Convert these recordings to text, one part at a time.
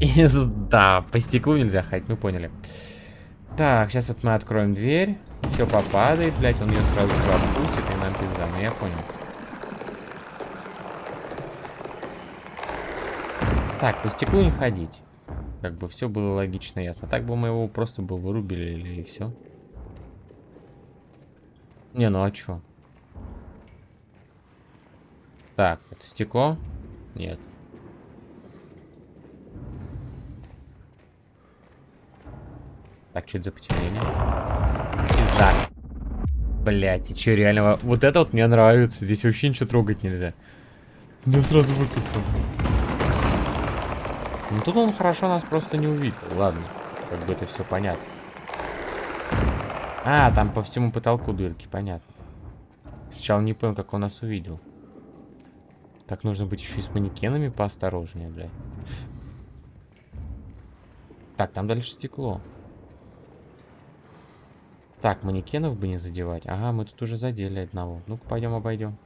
И, да, по стеклу нельзя ходить, мы поняли. Так, сейчас вот мы откроем дверь. Все попадает, блядь, он ее сразу пропустит, и нам пизда. Ну я понял. Так, по стеклу не ходить. Как бы все было логично, ясно. Так бы мы его просто бы вырубили или и все. Не, ну а чё? Так, это стекло? Нет. Так, что это за потемнение? Пизда. Блять, и чё, реально? Вот это вот мне нравится. Здесь вообще ничего трогать нельзя. Мне сразу выписал. Ну тут он хорошо нас просто не увидел. Ладно, как бы это все понятно. А, там по всему потолку дырки, понятно. Сначала не понял, как он нас увидел. Так нужно быть еще и с манекенами поосторожнее, блядь. Так, там дальше стекло. Так, манекенов бы не задевать. Ага, мы тут уже задели одного. Ну-ка, пойдем обойдем.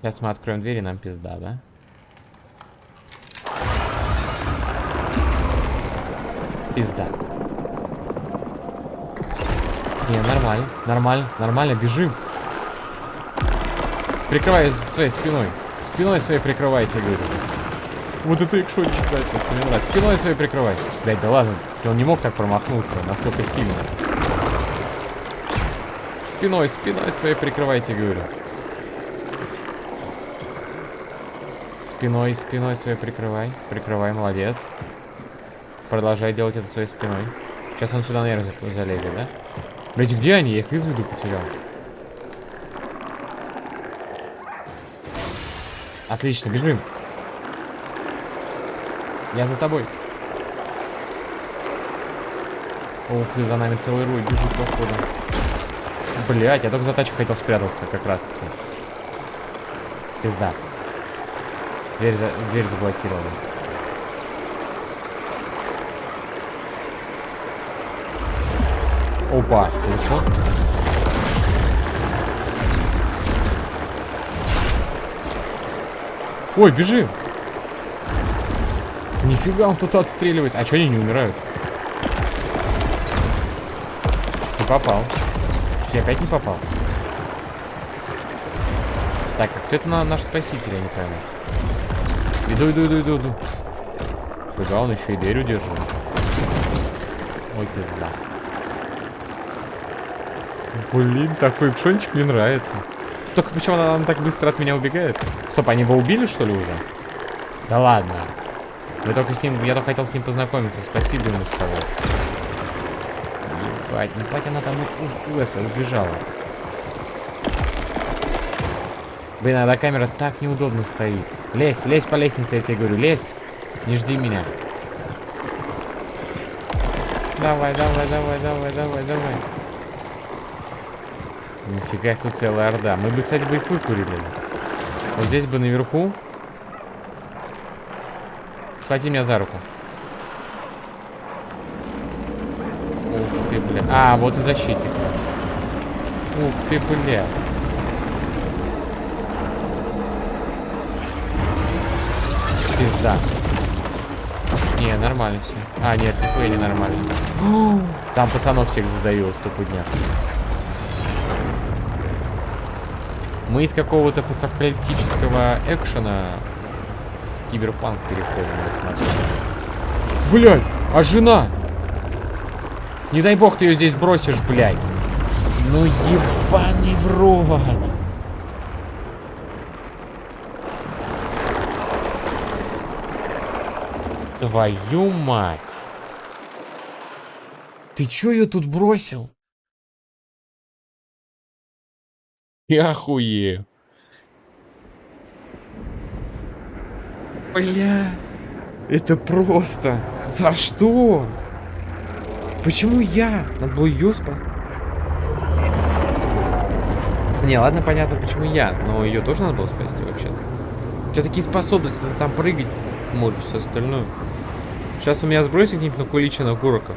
Сейчас мы откроем дверь и нам пизда, да? Пизда. Не, нормально, нормально, нормально, бежим. Прикрывай своей спиной. Спиной своей прикрывайте, говорю. Вот это экшончик, да, сейчас мне нравится. Спиной своей прикрывай. Блять, да ладно, он не мог так промахнуться, настолько сильно. Спиной, спиной своей прикрывайте, говорю. Спиной, спиной своей прикрывай. Прикрывай, молодец. Продолжай делать это своей спиной. Сейчас он сюда, наверное, залезет, да? Блять, где они? Я их из виду потерял. Отлично, бежим. Я за тобой. Ух ты, за нами целый руй бежит, походу. Блять, я только за тачкой хотел спрятаться, как раз таки. Пизда. Дверь, за... Дверь заблокирована. Опа, получил? Ой, бежим! Нифига он тут отстреливается. А что они не умирают? Не попал. Я опять не попал. Так, а кто это на наш спаситель, я не пойму. Иду, иду, иду, иду, иду. Фига, он еще и дверь удерживает. Ой, пизда. Блин, такой пшончик мне нравится. Только почему она, она так быстро от меня убегает? Стоп, они его убили, что ли, уже? Да ладно. Я только с ним, я только хотел с ним познакомиться. Спасибо ему сказать. Ебать, ну пать она там у, у, это, убежала. Блин, а камера так неудобно стоит. Лезь, лезь по лестнице, я тебе говорю, лезь. Не жди меня. Давай, давай, давай, давай, давай, давай. Нифига, тут целая орда. Мы бы, кстати, бы их выкурили. Вот здесь бы наверху. Схвати меня за руку. Ух ты, бля. А, вот и защитник. Ух ты, бля. Пизда. Не, нормально все. А, нет, нихуя не нормально. Там пацанов всех задавило стопудня. Мы из какого-то постапокалиптического экшена в киберпанк переходим, я смотрю. Блядь, а жена? Не дай бог ты ее здесь бросишь, блядь. Ну ебаный в рот. Твою мать. Ты чё ее тут бросил? Я охуею. Бля, это просто... За что? Почему я? Надо было ее спасать. Не, ладно, понятно, почему я. Но ее тоже надо было спасти вообще-то. У тебя такие способности, надо там прыгать. Можешь все остальное. Сейчас у меня сбросит какие-нибудь накуличенных уроков.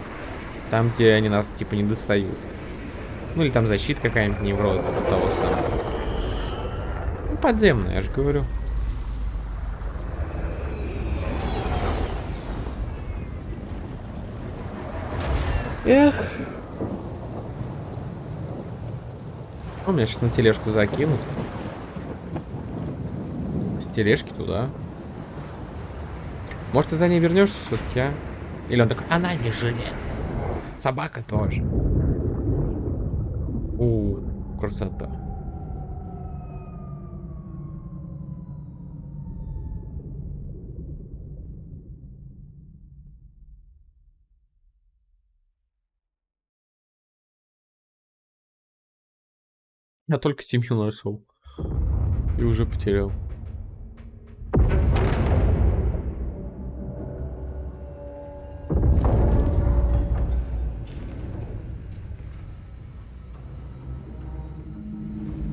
Там, где они нас, типа, не достают. Ну или там защита какая-нибудь неврода от того самого. подземная, я же говорю. Эх. У меня сейчас на тележку закинут. С тележки туда. Может, ты за ней вернешься все-таки, а? Или он такой, она не жилец. Собака тоже. У, красота. Я только семью нашел. И уже потерял.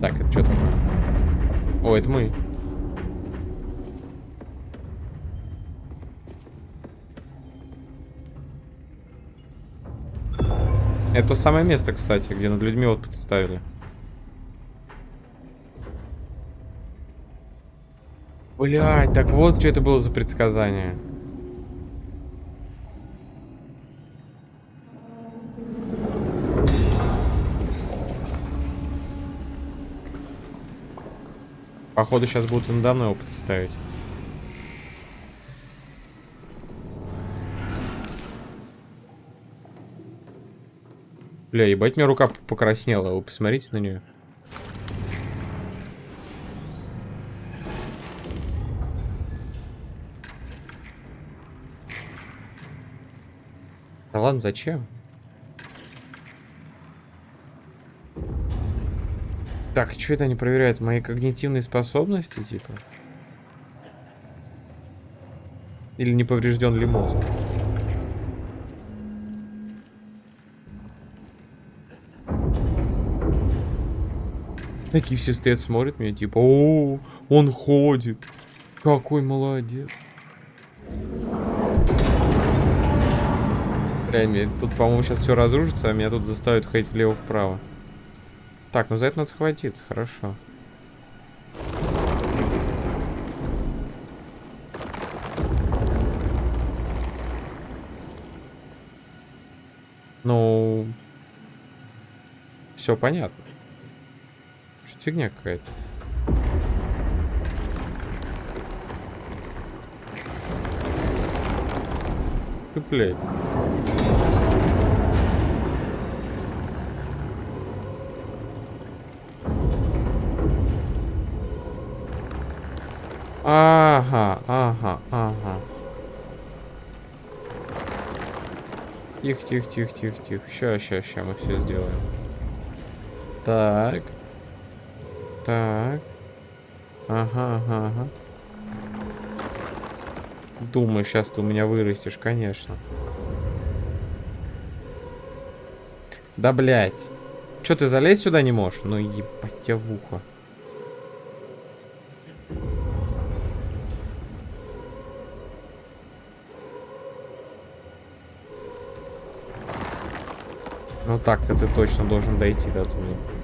Так, это что такое? О, это мы. Это то самое место, кстати, где над людьми вот ставили. Блять, так вот что это было за предсказание. Походу сейчас будут надо мной опыт ставить. Бля, ебать, мне рука покраснела. Вы посмотрите на нее. Ладно, зачем? Так, что это они проверяют? Мои когнитивные способности, типа? Или не поврежден ли мозг? Такие все стоят, смотрят меня, типа, о, он ходит. Какой молодец. Реально, тут, по-моему, сейчас все разрушится, а меня тут заставят ходить влево-вправо. Так, ну за это надо схватиться, хорошо. Ну, все понятно. Что фигня какая-то. Блядь. Ага, ага, ага. Тихо, тихо, тихо, тихо, тихо. Ща, ща, ща, мы все сделаем. Так. Так. Ага, ага, ага. Думаю, сейчас ты у меня вырастешь, конечно. Да, блядь. Че, ты залезть сюда не можешь? Ну, ебать тебя в ухо. Ну так-то ты точно должен дойти до туда.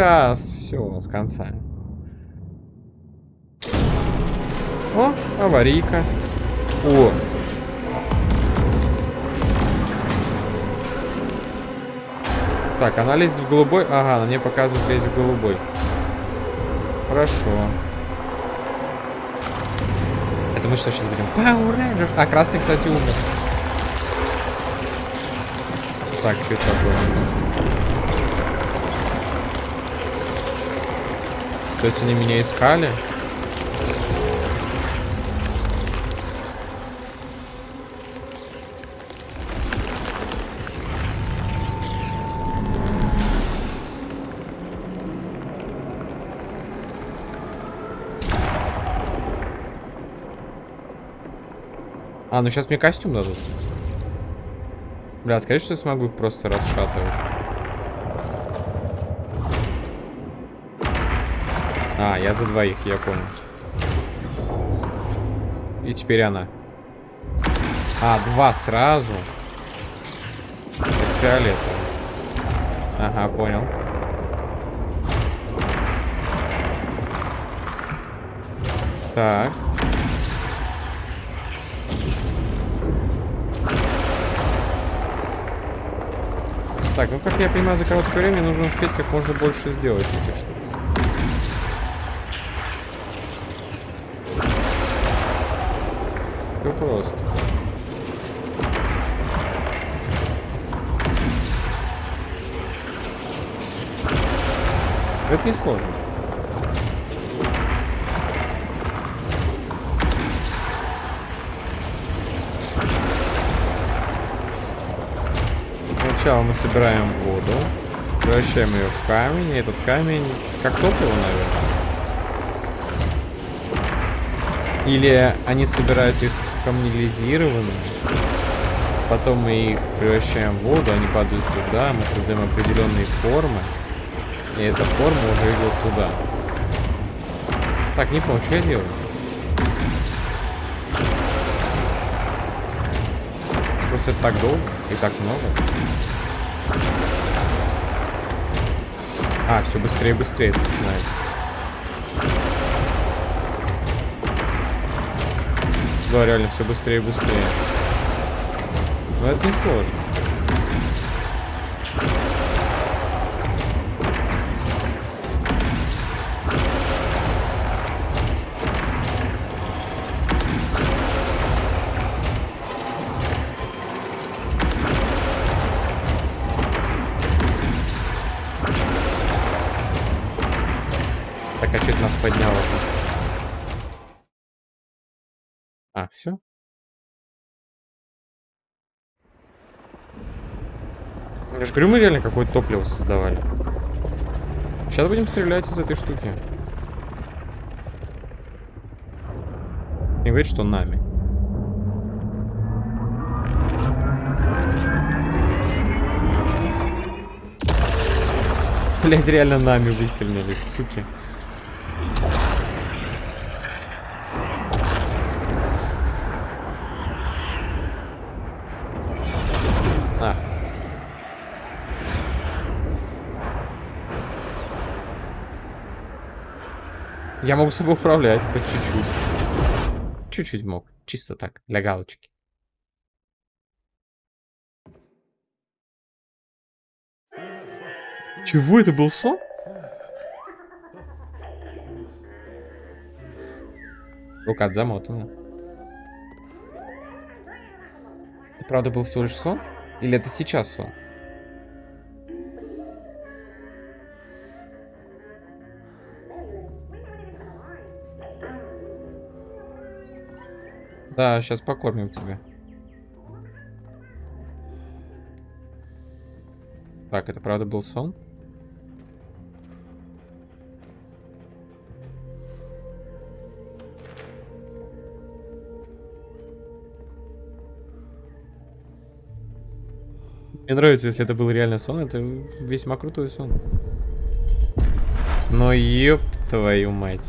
Сейчас, все, с конца. О, аварийка. О. Так, она лезет в голубой. Ага, она мне показывает лезть в голубой. Хорошо. Это мы что сейчас будем? Power Rangers. А, красный, кстати, умер. Так, что это такое? То есть они меня искали? А, ну сейчас мне костюм дадут. Бля, скажи, что я смогу их просто расшатывать. А, я за двоих, я понял. И теперь она. А, два сразу. Фиолетовый. Ага, понял. Так. Так, ну как я понимаю, за короткое время нужно успеть как можно больше сделать этих штук. Все просто. Это не сложно. Сначала мы собираем воду, превращаем ее в камень, и этот камень как топливо, наверное. Или они собирают их камнелизированными, потом мы их превращаем в воду, они падают туда, мы создаем определенные формы, и эта форма уже идет туда. Так, не помню, что я делаю. Просто это так долго и так много. А, все быстрее и быстрее начинается. Да, реально все быстрее и быстрее. Но это не сложно. Я говорю, мы реально какое-то топливо создавали. Сейчас будем стрелять из этой штуки. Не говорит, что нами. Блять, реально нами выстрелили, суки. Я могу собой управлять, хоть чуть-чуть. Чуть-чуть мог. Чисто так, для галочки. Чего это был сон? Рука замотана. Это правда был всего лишь сон? Или это сейчас сон? Да, сейчас покормим тебя. Так, это правда был сон? Мне нравится, если это был реально сон, это весьма крутой сон. Но ёб твою мать.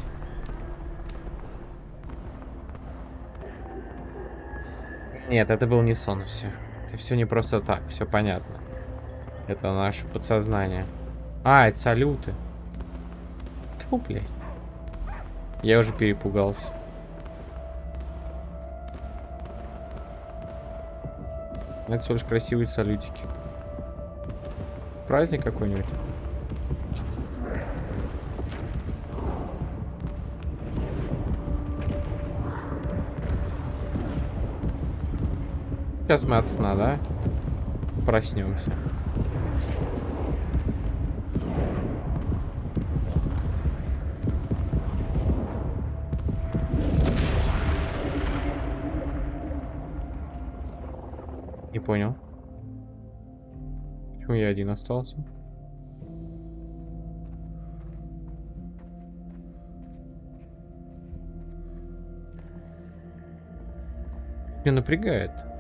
Нет, это был не сон, все. Это все не просто так, все понятно. Это наше подсознание. А, это салюты. Тьфу, блядь. Я уже перепугался. Это всего лишь красивые салютики. Праздник какой-нибудь. Сейчас мы от сна, да? Проснемся. Не понял. Почему я один остался? Меня напрягает.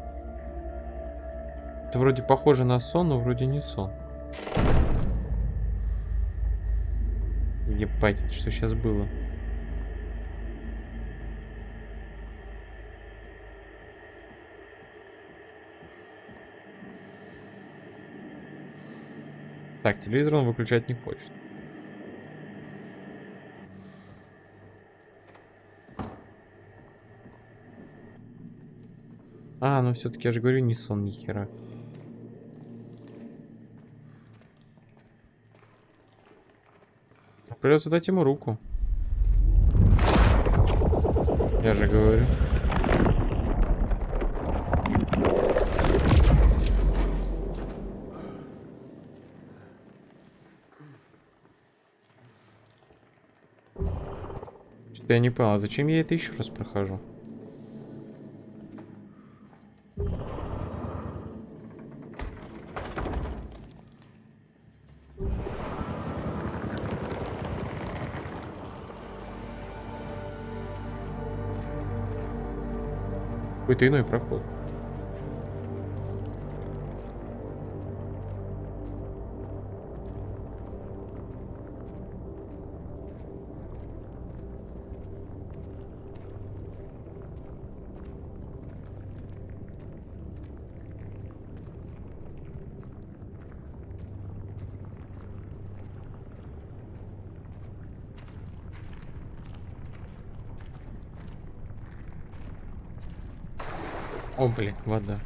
Это вроде похоже на сон, но вроде не сон. Ебать, что сейчас было? Так, телевизор он выключать не хочет. А, ну все-таки я же говорю, не сон ни хера. Придется дать ему руку. Я же говорю. Что-то я не понял, а зачем я это еще раз прохожу? Какой-то иной проход. О, блин, вода.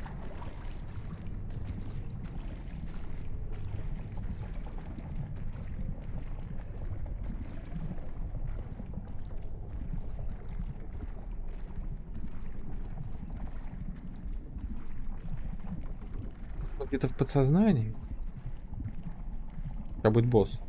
Где-то в подсознании. Как будет босс.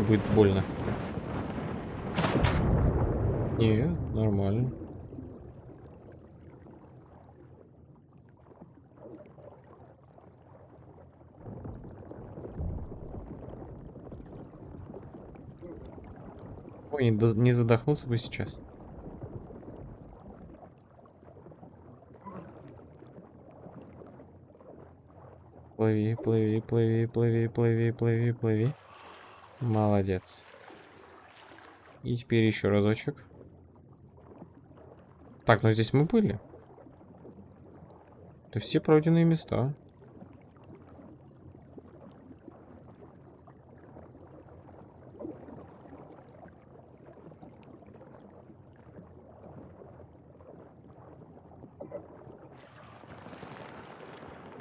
Сейчас будет больно. Не, нормально. Ой, не, не задохнуться бы сейчас. Плыви, плыви, плыви, плыви, плыви, плыви, плыви. Молодец. И теперь еще разочек. Так, ну здесь мы были. Это все пройденные места.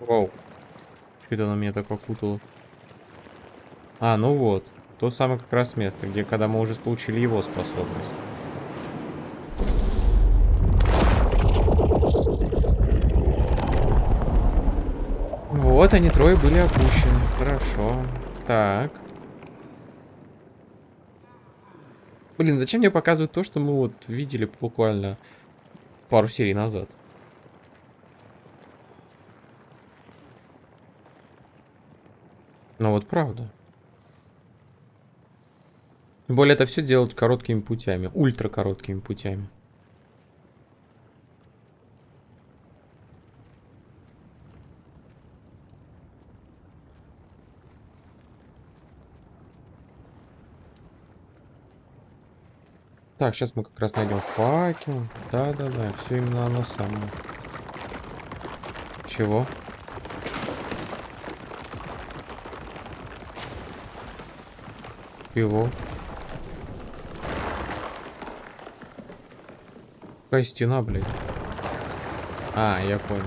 Вау. Что-то на меня так окутало. А, ну вот. То самое как раз место, где когда мы уже получили его способность. Вот они трое были опущены. Хорошо. Так. Блин, зачем мне показывают то, что мы вот видели буквально пару серий назад? Ну вот правда. Тем более это все делать короткими путями, ультра короткими путями. Так, сейчас мы как раз найдем факел. Да-да-да, все именно оно самое. Чего? Его. Какая стена, блядь? А, я понял.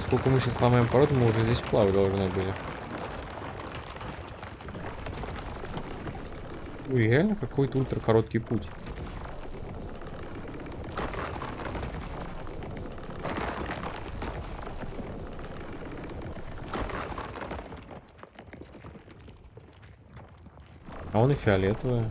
Сколько мы сейчас сломаем породу, мы уже здесь плавать должны были. Ой, реально какой-то ультра короткий путь. А он и фиолетовая.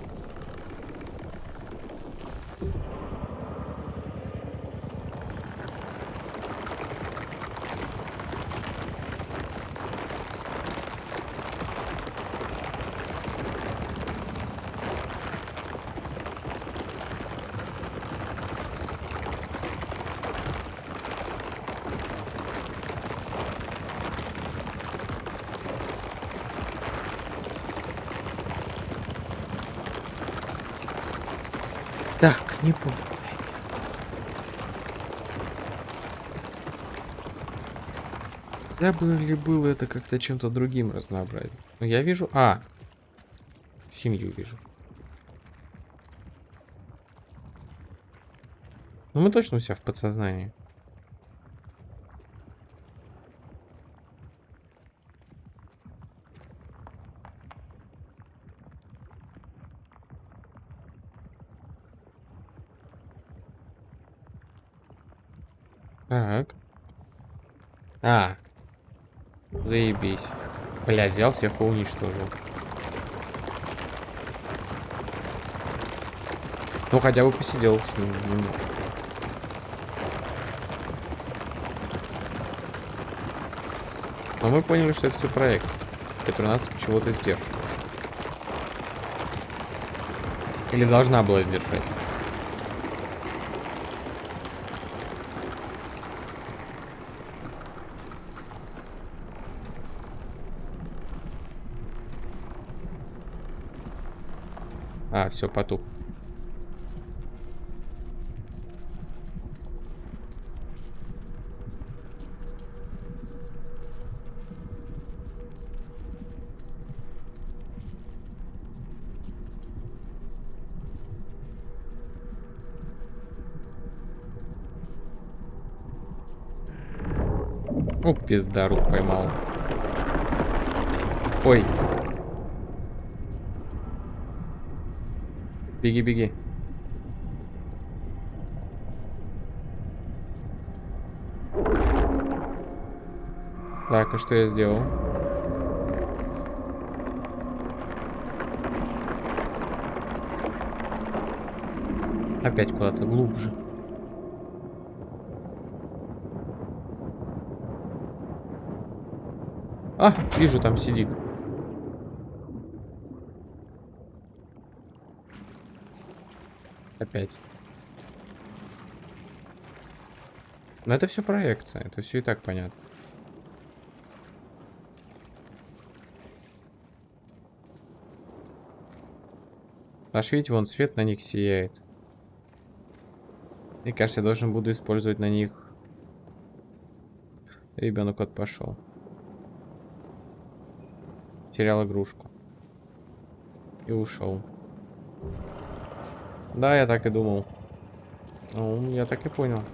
Так, не помню. Бы ли было это как-то чем-то другим разнообразить? Ну, я вижу... А! Семью вижу. Ну, мы точно у себя в подсознании. А. Заебись. Блядь, взял всех и уничтожил. Ну, хотя бы посидел с ним немножко. Но мы поняли, что это все проект, который нас чего-то сдержит. Или должна была сдержать. А, все, потух. О, пизда, рук поймал. Ой. Беги, беги. Так, а что я сделал? Опять куда-то глубже. А, вижу, там сидит. Опять. Но это все проекция, это все и так понятно. Аж видите, вон свет на них сияет. Мне кажется, я должен буду использовать на них. Ребенок от пошел. Терял игрушку. И ушел. Да, я так и думал. Ну, я так и понял.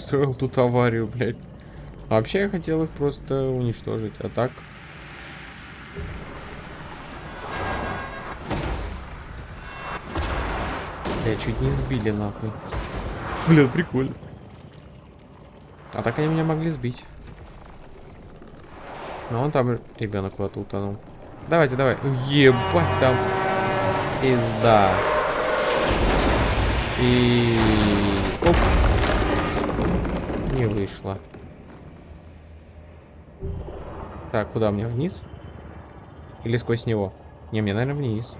Устроил тут аварию, блядь. вообще я хотел их просто уничтожить, а так... Я чуть не сбили, нахуй. Бля, прикольно. А так они меня могли сбить. Ну, он там ребенок куда-то утонул. Давайте, давай. Ебать там. Пизда. И... Оп не вышло. Так, куда мне? Вниз? Или сквозь него? Не, мне, наверное, вниз.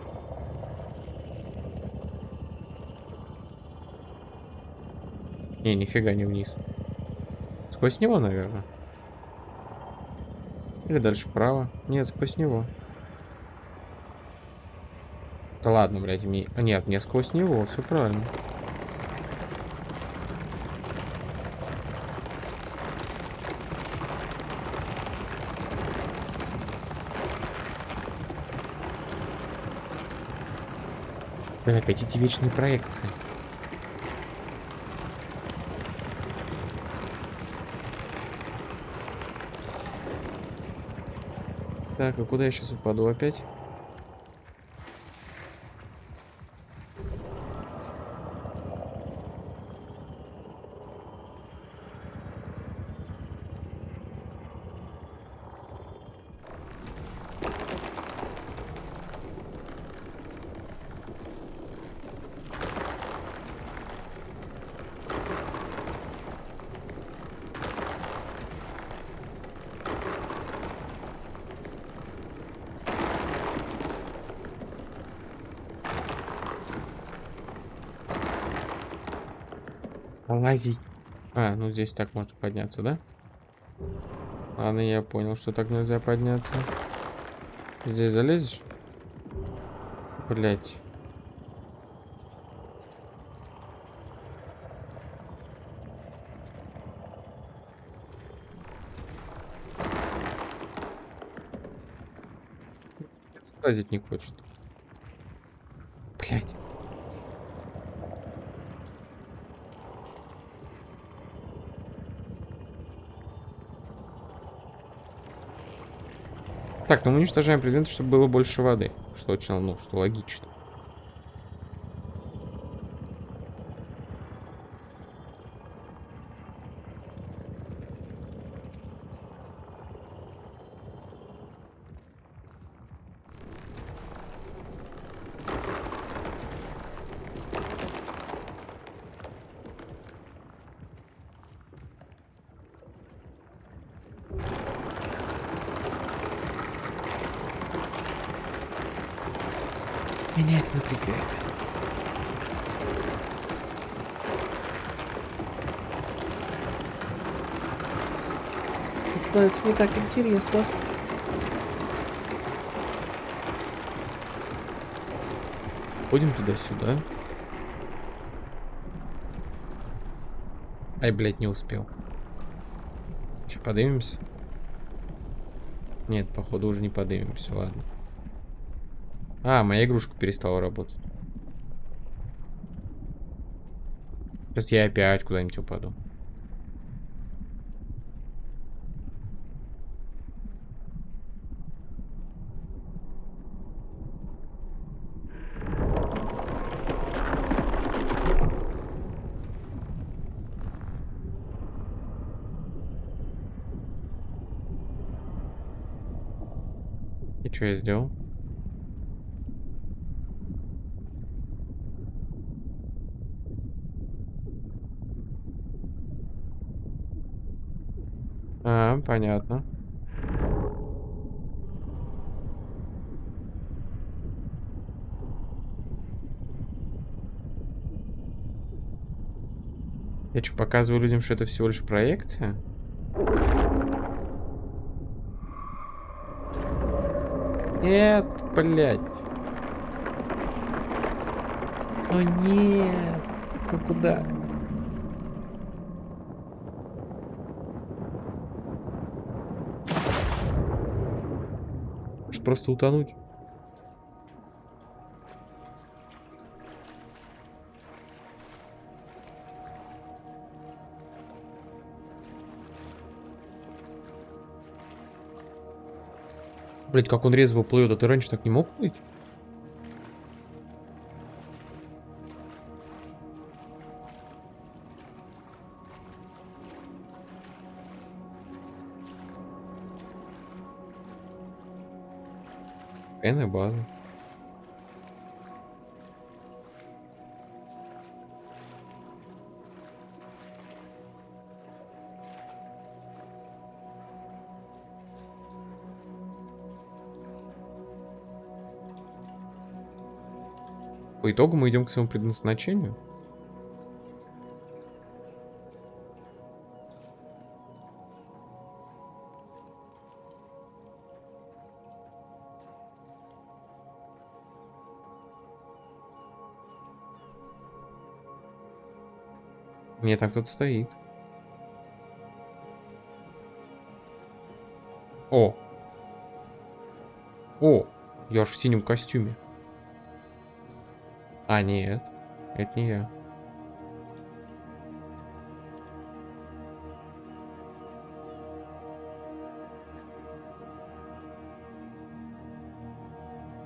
Не, нифига не вниз. Сквозь него, наверное. Или дальше вправо. Нет, сквозь него. Да ладно, блядь, мне... Нет, не сквозь него, все правильно. Опять эти вечные проекции. Так, а куда я сейчас упаду опять? Лазить. А, ну здесь так можно подняться, да? Ладно, я понял, что так нельзя подняться. Здесь залезешь? Блять. Лазить не хочет. Блять. Так, ну мы уничтожаем предметы, чтобы было больше воды. Что очень, ну, что логично. Меня это напрягает. Это становится не так интересно. Ходим туда-сюда. Ай, блядь, не успел. Сейчас поднимемся. Нет, походу уже не поднимемся, ладно. А, моя игрушка перестала работать. Сейчас я опять куда-нибудь упаду. И что я сделал? А, понятно. Я что, показываю людям, что это всего лишь проекция? Нет, блядь. О нет. Ну куда? Может просто утонуть? Блять, как он резво плывет, а ты раньше так не мог плыть? Энная база. По итогу мы идем к своему предназначению. Нет, там кто-то стоит. О! О! Я ж в синем костюме. А, нет. Это не я.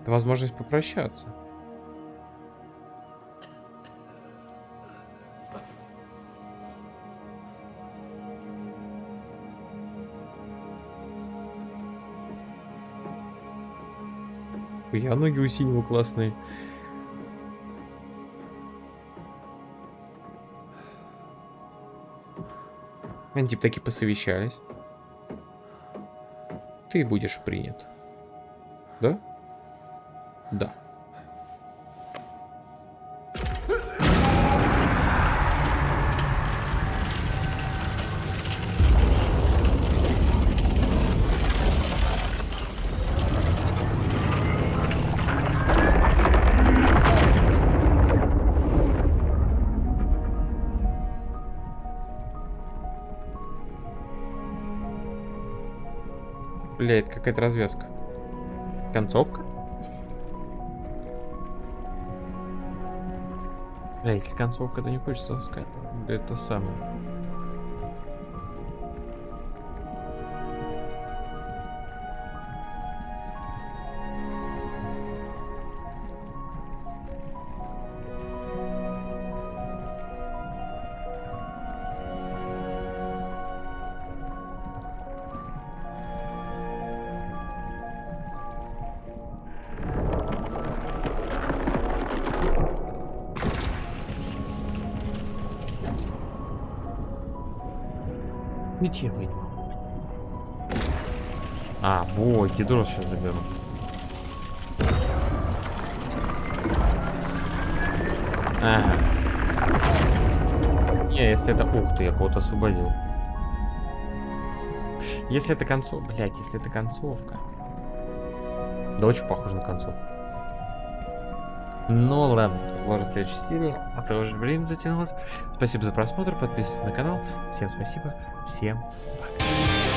Возможность попрощаться. Я ноги у синего классные. Они типа таки посовещались. Ты будешь принят. Да? Да. Блядь, какая-то развязка. Концовка? Бля, если концовка, то не хочется сказать. Это самое. Где вы? А, вот, ядро сейчас заберу. Ага. Не, если это... Ух ты, я кого-то освободил. Если это концовка... Блять, если это концовка... Да очень похоже на концовку. Ну ладно, ладно, следующая серия. А то уже, блин, затянулось. Спасибо за просмотр, подписывайтесь на канал. Всем спасибо, Всем пока.